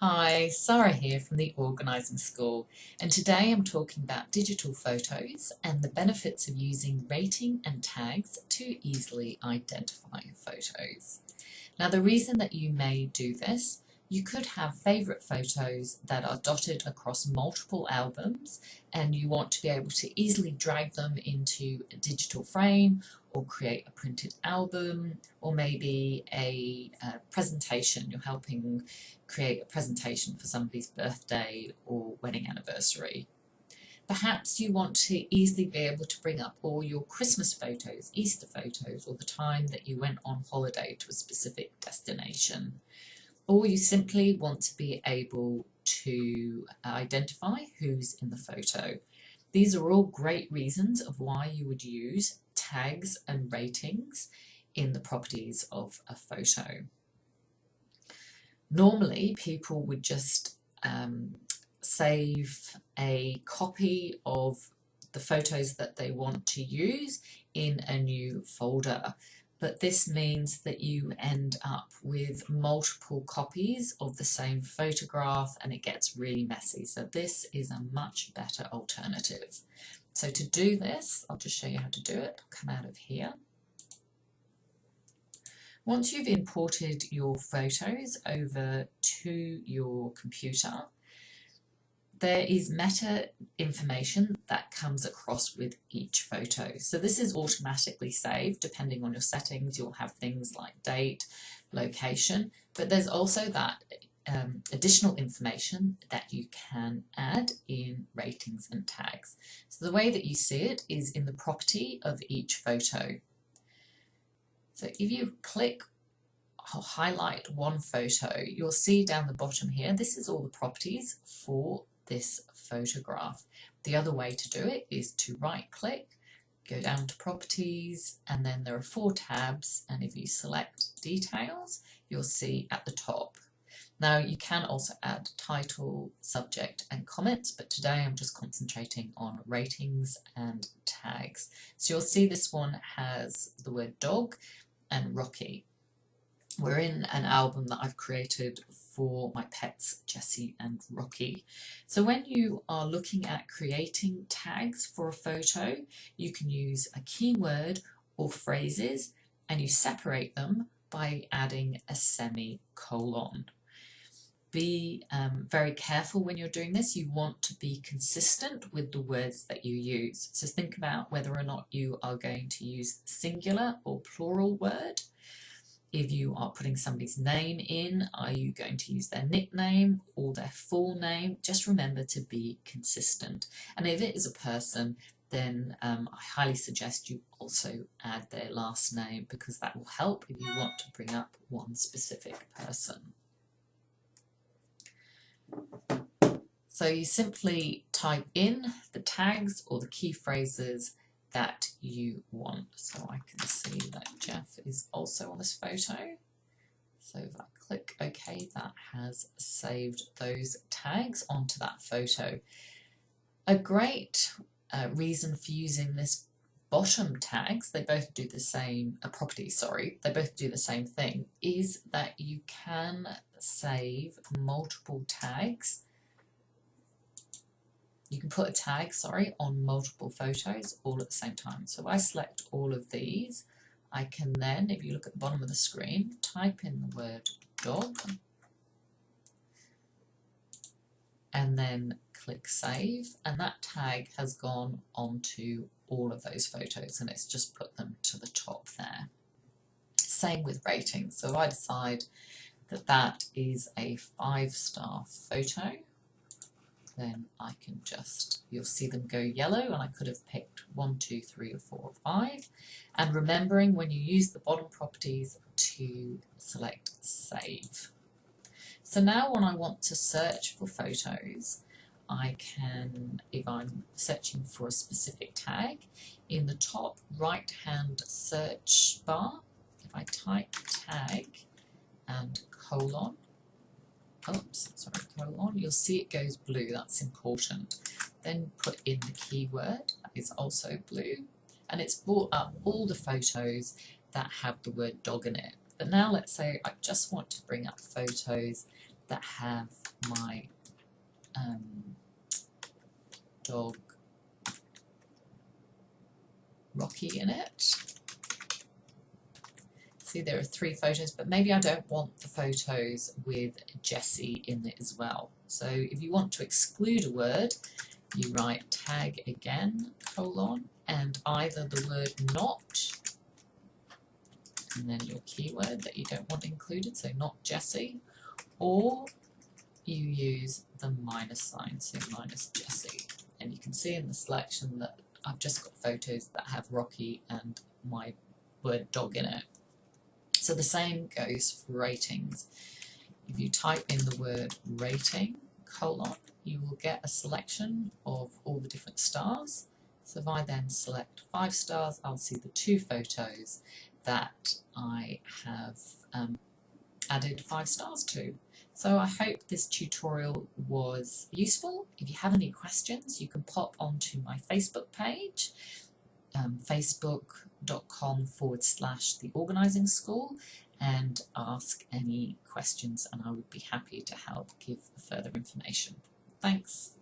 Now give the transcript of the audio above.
Hi, Sarah here from the Organising School and today I'm talking about digital photos and the benefits of using rating and tags to easily identify photos. Now the reason that you may do this, you could have favourite photos that are dotted across multiple albums and you want to be able to easily drag them into a digital frame or create a printed album or maybe a, a presentation. You're helping create a presentation for somebody's birthday or wedding anniversary. Perhaps you want to easily be able to bring up all your Christmas photos, Easter photos, or the time that you went on holiday to a specific destination. Or you simply want to be able to identify who's in the photo. These are all great reasons of why you would use tags and ratings in the properties of a photo. Normally people would just um, save a copy of the photos that they want to use in a new folder but this means that you end up with multiple copies of the same photograph and it gets really messy. So this is a much better alternative. So to do this, I'll just show you how to do it. Come out of here. Once you've imported your photos over to your computer, there is meta information that comes across with each photo. So this is automatically saved depending on your settings. You'll have things like date, location, but there's also that um, additional information that you can add in ratings and tags. So the way that you see it is in the property of each photo. So if you click highlight one photo, you'll see down the bottom here, this is all the properties for this photograph. The other way to do it is to right click, go down to properties and then there are four tabs and if you select details you'll see at the top. Now you can also add title, subject and comments but today I'm just concentrating on ratings and tags. So you'll see this one has the word dog and Rocky we're in an album that I've created for my pets, Jessie and Rocky. So when you are looking at creating tags for a photo, you can use a keyword or phrases and you separate them by adding a semicolon. Be um, very careful when you're doing this. You want to be consistent with the words that you use. So think about whether or not you are going to use singular or plural word if you are putting somebody's name in, are you going to use their nickname or their full name? Just remember to be consistent. And if it is a person, then um, I highly suggest you also add their last name because that will help if you want to bring up one specific person. So you simply type in the tags or the key phrases that you want. So I can see that Jeff is also on this photo. So if I click OK, that has saved those tags onto that photo. A great uh, reason for using this bottom tags, they both do the same, a property, sorry, they both do the same thing, is that you can save multiple tags you can put a tag, sorry, on multiple photos all at the same time. So if I select all of these, I can then, if you look at the bottom of the screen, type in the word dog and then click save and that tag has gone onto all of those photos and it's just put them to the top there. Same with ratings. So if I decide that that is a five star photo, then I can just, you'll see them go yellow and I could have picked one, two, three or four or five. And remembering when you use the bottom properties to select save. So now when I want to search for photos, I can, if I'm searching for a specific tag, in the top right hand search bar, if I type tag and colon, oops, sorry, go on. you'll see it goes blue, that's important. Then put in the keyword, that is also blue, and it's brought up all the photos that have the word dog in it. But now let's say I just want to bring up photos that have my um, dog Rocky in it. See there are three photos, but maybe I don't want the photos with Jesse in it as well. So if you want to exclude a word, you write tag again, colon, and either the word not, and then your keyword that you don't want included, so not Jesse, or you use the minus sign, so minus Jesse. And you can see in the selection that I've just got photos that have Rocky and my word dog in it. So the same goes for ratings. If you type in the word rating, colon, you will get a selection of all the different stars. So if I then select five stars, I'll see the two photos that I have um, added five stars to. So I hope this tutorial was useful. If you have any questions, you can pop onto my Facebook page, um, facebook.com forward slash the organising school and ask any questions and I would be happy to help give further information. Thanks.